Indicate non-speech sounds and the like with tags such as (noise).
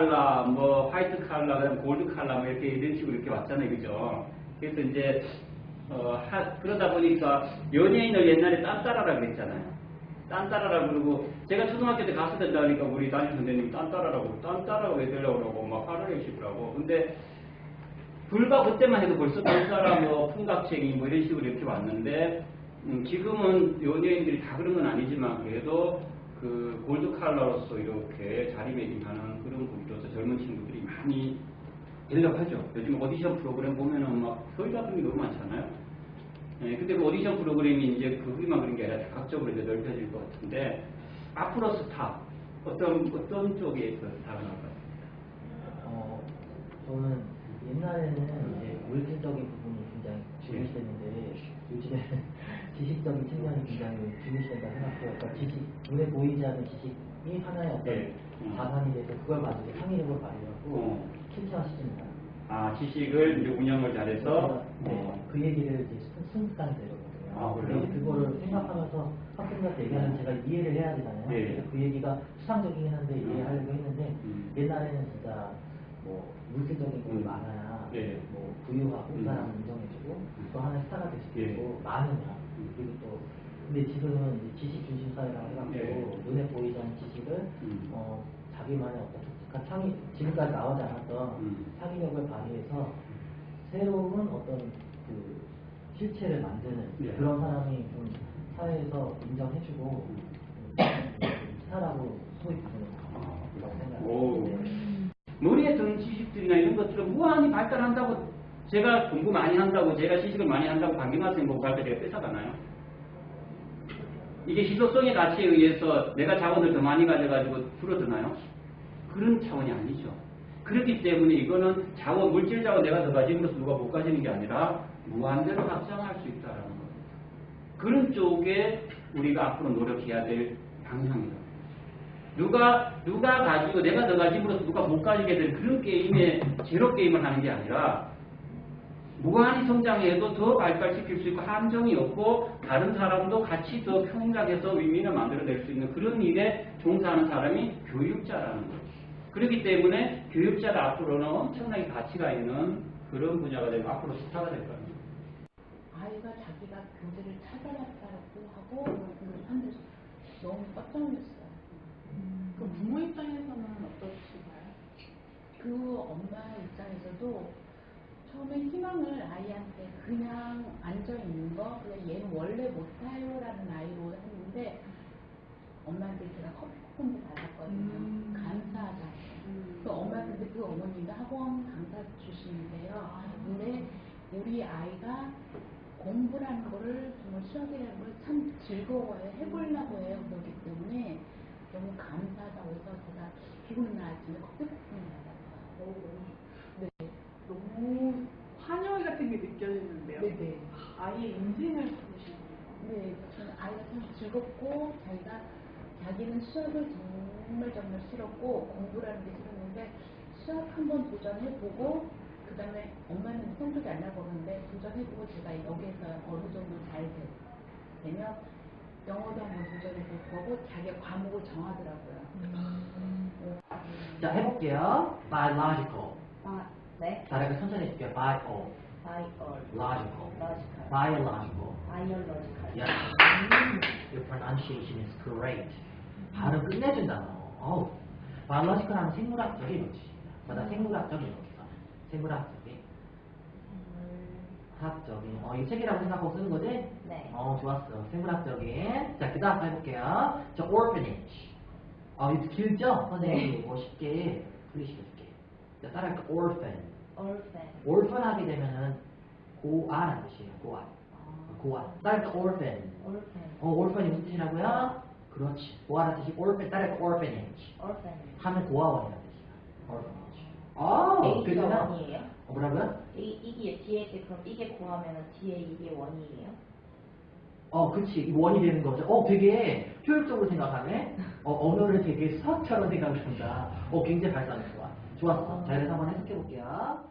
그다음 골드 칼라 뭐 이렇게 이런 식으로 이렇게 왔잖아요, 그죠? 그래서 이제 어, 하, 그러다 보니까 연예인을 옛날에 딴따라라 그랬잖아요. 딴따라라 그러고 제가 초등학교 때 가수 된다 하니까 우리 담임 선생님이 딴따라라고 딴따라가 왜 그러고 막 화를 내시더라고. 근데 불과 그때만 해도 벌써 딴따라 뭐 풍각쟁이 뭐 이런 식으로 이렇게 왔는데 음, 지금은 연예인들이 다 그런 건 아니지만 그래도 그 골드 칼라로서 이렇게 자리매김하는 그런 분으로서 젊은 친구들이 많이 연락하죠. 요즘 오디션 프로그램 보면은 막 서울 같은 게 너무 많잖아요. 예, 근데 그 오디션 프로그램이 이제 거기만 그런 게 아니라 각적으로 이제 넓혀질 것 같은데 앞으로 스타 어떤 어떤 쪽에 그 스타가 나올 것 같습니다. 어, 저는 옛날에는 이제 물질적인 부분이 굉장히 중요시됐는데 요즘에는 (laughs) 지식적인 측면이 굉장히 중요시 그러니까 지식, 눈에 보이지 않는 지식이 하나의 어떤 네. 음. 자산이 돼서 그걸 가지고 창의력을 발휘하고 어. 킬체화시킵니다. 아 지식을 이제 운영을 잘해서 네, 어, 그 얘기를 이제 순간이 되거든요. 아, 그래요? 그거를 생각하면서 학생들한테 얘기하면 제가 이해를 해야 되잖아요. 네. 그래서 그 얘기가 수상적이긴 한데 이해하려고 했는데 음. 옛날에는 진짜 뭐 물질적인 것이 음. 많아야 네. 뭐 부유하고 음. 그 사람을 인정해주고 음. 또 하나의 스타가 될수 예. 있고 많으냐 음. 그리고 또 근데 지금은 지식 중심 사회라고 해갖고 네. 눈에 보이지 않는 지식을 음. 어, 자기만의 어떤 독특한 창의 지금까지 나오지 않았던 음. 창의력을 발휘해서 새로운 어떤 그 실체를 만드는 예. 그런 사람이 좀 사회에서 인정해주고 음. 음, 소위 부르는 아, 거라고 오. 생각합니다. 머리에 드는 지식들이나 이런 것들은 무한히 발달한다고 제가 공부 많이 한다고 제가 지식을 많이 한다고 강경화 선생 보고 가르쳐 제가 뺏어가나요? 이게 희소성의 가치에 의해서 내가 자원을 더 많이 가져가지고 줄어드나요? 그런 차원이 아니죠. 그렇기 때문에 이거는 자원, 물질 자원 내가 더 가짐으로써 누가 못 가지는 게 아니라 무한대로 확장할 수 있다라는 겁니다. 그런 쪽에 우리가 앞으로 노력해야 될 방향이다. 누가 누가 가지고 내가 더 가짐으로써 누가 못 가지게 될 그런 게임에 제로 게임을 하는 게 아니라 무한히 성장해도 더 발달시킬 수 있고 함정이 없고 다른 사람도 같이 더 평등해서 윈윈을 만들어낼 수 있는 그런 일에 종사하는 사람이 교육자라는 거죠. 그렇기 때문에 교육자가 앞으로는 엄청나게 가치가 있는 그런 분야가 되고 앞으로 스타가 될 겁니다. 아이가 자기가 교재를 찾아봤다고 하고 음, 한데 너무 깜짝 놀랐어요. 그 부모 입장에서는 어떠신가요? 그 엄마 입장에서도 희망을 아이한테 그냥 앉아 있는 거, 그냥 얘는 원래 못해요 라는 아이로 했는데 엄마한테 제가 커피 쿠폰도 받았거든요. 음. 감사하다. 음. 그 엄마 근데 그 어머니가 학원 강사 출신인데요. 근데 우리 아이가 공부라는 거를 정말 수학이라는 걸 참 즐거워해 해보려고 해요. 그렇기 때문에 너무 감사하다고 해서 제가 기분 나았지만 커피 쿠폰을 받았어요. 네. 너무 환영 같은 게 느껴지는데요. 네네. 아이의 인생을 바꾸시는군요. 네, 저는 아이가 참 즐겁고 자기가 자기는 수학을 정말 정말 싫었고 공부라는 게 싫었는데 수학 한번 도전해보고 그 다음에 엄마는 성적이 안 나고 그러는데 도전해보고 제가 여기에서 어느 정도 잘 되- 되면 영어도 한번 도전해볼 거고 자기가 과목을 정하더라고요. 자 해볼게요. biological. 아, 네. 잘하게 천천히 해줄게요. bio, 바이올, logical, logical, biological. biological. Yes. Your pronunciation is great. 발음 끝내준다 너. 어우. biological 하면 생물학적인 뜻입니다. 맞아, 생물학적인 뜻. 생물학적인. 학적인. 어, 이 책이라고 생각하고 쓰는 거지? 네. 어, 좋았어. 생물학적인. 자, 그 다음 해볼게요. 자, orphanage. 어, 이거 길죠? 선생님이 뭐 쉽게 풀리시켜줄게. 자, 따라할까? orphan. Orphan. orphan 하게 되면은 고아라는 뜻이에요. 고아. 어, 고아. 따라할까? orphan. orphan. 어, orphan이 무슨 뜻이라고요? 그렇지. 고아라는 뜻이 orphan. 따라할까? orphanage. orphan. 하면 고아원이라는 뜻이야. orphanage. 어, A가 그러면 원이에요? 어, 뭐라고요? 이, 이게 뒤에 그럼 이게 구하면은 뒤에 이게 원이에요? 어, 그치. 이 원이 되는 거죠. 어, 되게 효율적으로 생각하네. 어, 언어를 되게 수학처럼 생각을 한다. 어, 굉장히 발전이 좋아. 좋았어. 자, 그래서 한번 해석해 볼게요.